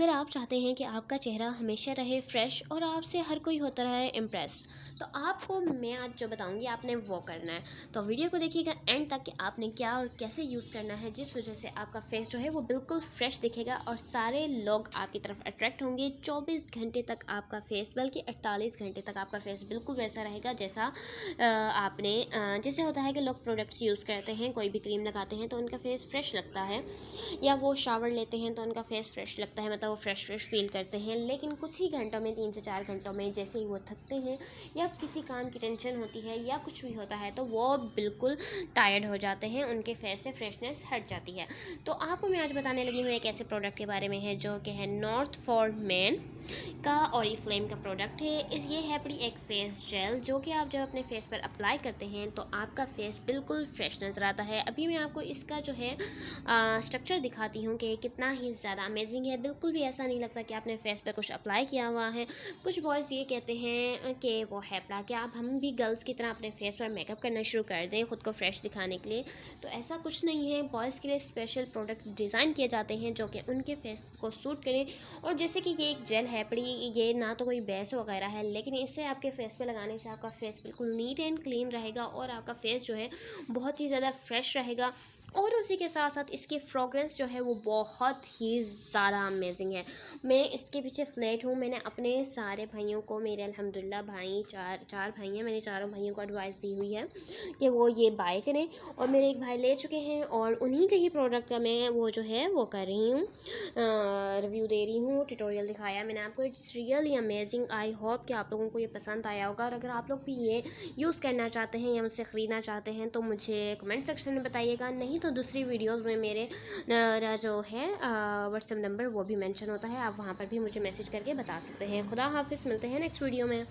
اگر آپ چاہتے ہیں کہ آپ کا چہرہ ہمیشہ رہے فریش اور آپ سے ہر کوئی ہوتا رہے امپریس تو آپ کو میں آج جو بتاؤں گی، آپ نے وہ کرنا ہے۔ تو ویڈیو کو دیکھیے گا اینڈ تک کہ آپ نے کیا اور کیسے یوز کرنا ہے، جس وجہ سے آپ کا فیس جو ہے وہ بالکل فریش دکھے گا اور سارے لوگ آپ کی طرف اٹریکٹ ہوں گے۔ چوبیس گھنٹے تک آپ کا فیس بلکہ اڑتالیس گھنٹے تک آپ کا فیس بالکل ویسا رہے گا جیسا آپ نے جیسے ہوتا ہے کہ لوگ پروڈکٹس یوز کرتے ہیں، کوئی بھی کریم لگاتے ہیں تو ان کا فیس فریش لگتا ہے یا وہ شاور لیتے ہیں تو ان کا فیس فریش لگتا ہے۔ مطلب وہ فریش فریش فیل کرتے ہیں۔ لیکن کچھ ہی گھنٹوں میں، تین سے چار گھنٹوں میں جیسے ہی وہ تھکتے ہیں یا کسی کام کی ٹینشن ہوتی ہے یا کچھ بھی ہوتا ہے تو وہ بالکل ٹائرڈ ہو جاتے ہیں، ان کے فیس سے فریشنس ہٹ جاتی ہے۔ تو آپ کو میں آج بتانے لگی ہوں ایک ایسے پروڈکٹ کے بارے میں ہے جو کہ ہے نارتھ فار مین کا اوری فلیم کا پروڈکٹ ہے۔ اس، یہ ہے بڑی ایک فیس جیل جو کہ آپ جب اپنے فیس پر اپلائی کرتے ہیں تو آپ کا فیس بالکل فریش نظر آتا ہے۔ ابھی میں آپ کو اس کا جو ہے اسٹرکچر دکھاتی ہوں کہ کتنا ہی زیادہ امیزنگ ہے، بالکل بھی ایسا نہیں لگتا کہ آپ نے فیس پہ کچھ اپلائی کیا ہوا ہے۔ کچھ بوائز یہ کہتے ہیں کہ وہ ہیپلا کہ آپ ہم بھی گرلس کی طرح اپنے فیس پر میک اپ کرنا شروع کر دیں خود کو فریش دکھانے کے لیے۔ تو ایسا کچھ نہیں ہے۔ بوائز کے لیے اسپیشل پروڈکٹس ڈیزائن کیے جاتے ہیں جو کہ ان کے فیس کو سوٹ کریں۔ اور جیسے کہ یہ ایک جیل ہے، پڑی یہ نہ تو کوئی بیس وغیرہ ہے، لیکن اس سے آپ کے فیس پہ لگانے سے آپ کا فیس بالکل نیٹ اینڈ کلین رہے گا اور آپ کا فیس جو ہے بہت ہی زیادہ فریش رہے گا۔ اور اسی کے ساتھ ساتھ اس کی فروگرنس جو ہے وہ بہت ہی زیادہ امیزنگ ہے میں اس کے پیچھے فلیٹ ہوں میں نے اپنے سارے بھائیوں کو میرے الحمدللہ بھائی چار چار بھائی ہیں میں نے چاروں بھائیوں کو ایڈوائس دی ہوئی ہے کہ وہ یہ بائی کریں اور میرے ایک بھائی لے چکے ہیں اور انہی کے ہی پروڈکٹ کا میں وہ جو ہے وہ کر رہی ہوں ریویو دے رہی ہوں ٹیٹوریل دکھایا میں نے آپ کو it's really amazing I hope کہ آپ لوگوں کو یہ پسند آیا ہوگا اور اگر آپ لوگ بھی یہ یوز کرنا چاہتے ہیں یا مجھ سے خریدنا چاہتے ہیں تو مجھے کمنٹ سیکشن میں بتائیے گا نہیں تو دوسری ویڈیوز میں میرے جو ہے واٹس ایپ نمبر وہ بھی میں مینشن ہوتا ہے، آپ وہاں پر بھی مجھے میسج کر کے بتا سکتے ہیں۔ خدا حافظ، ملتے ہیں نیکسٹ ویڈیو میں۔